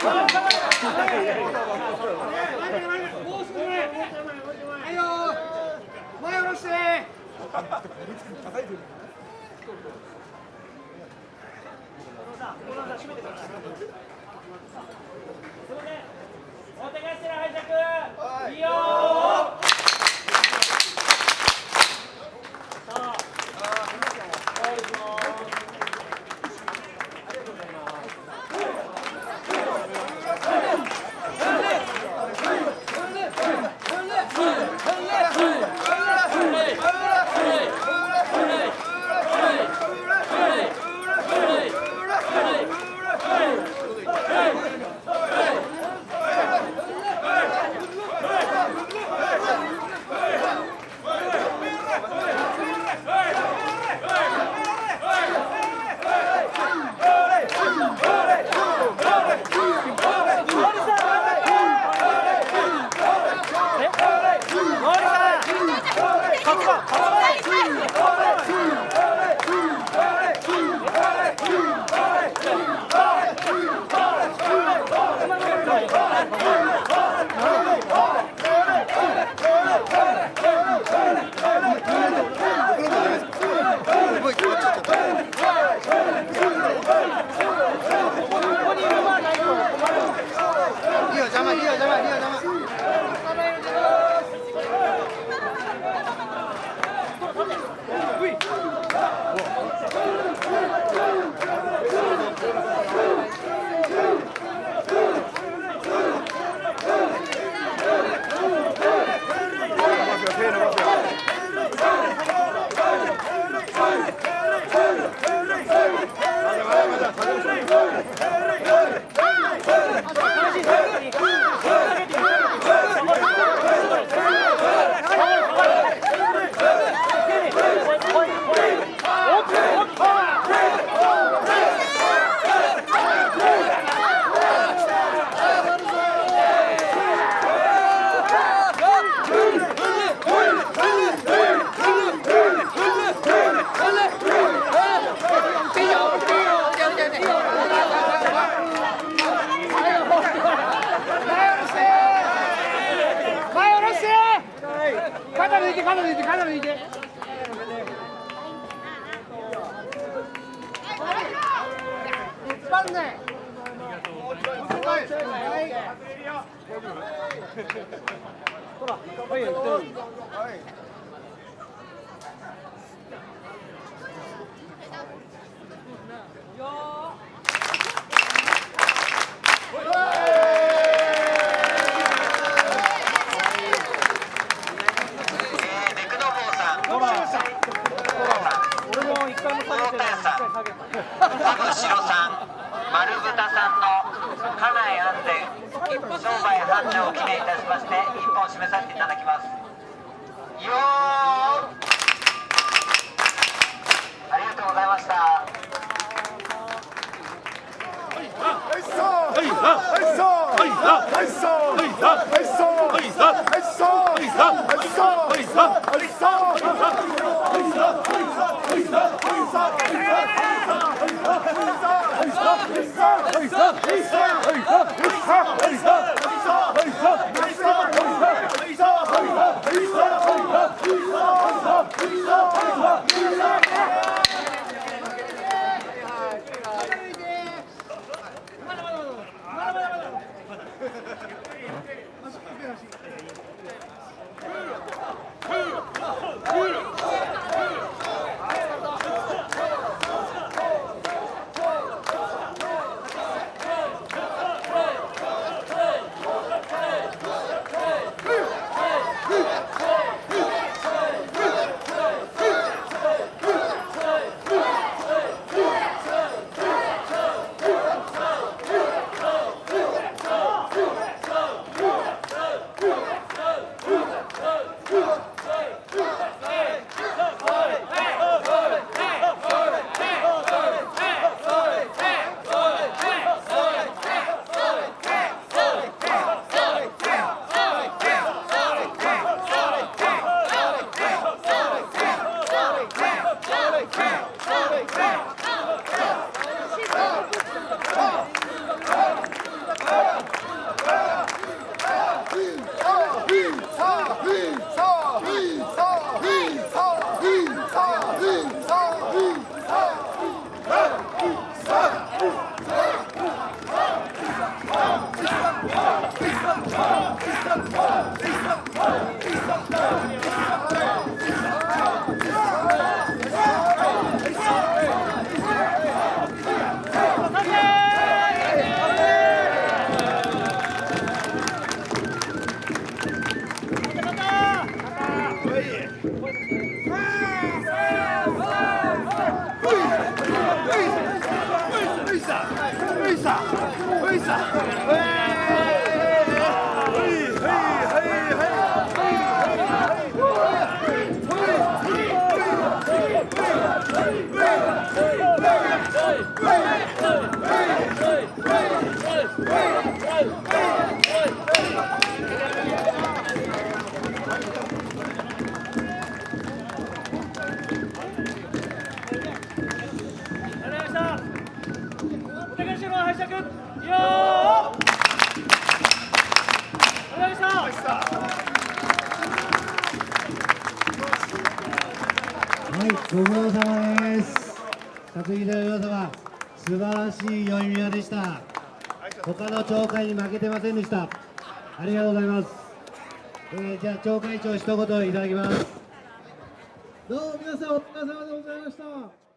もう少し前。肩抜いて肩抜いて肩抜いて。はい俺も一回も下げてない一回下げた田口さん、丸豚さんの家内安全商売繁盛を記念いたしまして一本締めさせていただきます。よーありがとうございました。はい Hey, up! Hey, up! Hey, up! Hey, up! Hey, up! Hey, up! Hey, up! Hey, up! Hey! 拝借よー。お願いしますはいご苦労様です。辰木大王様。素晴らしい宵宮でした。他の町会に負けてませんでした。ありがとうございます、えー、じゃあ町会長一言いただきます。どうも皆さんお疲れ様でございました。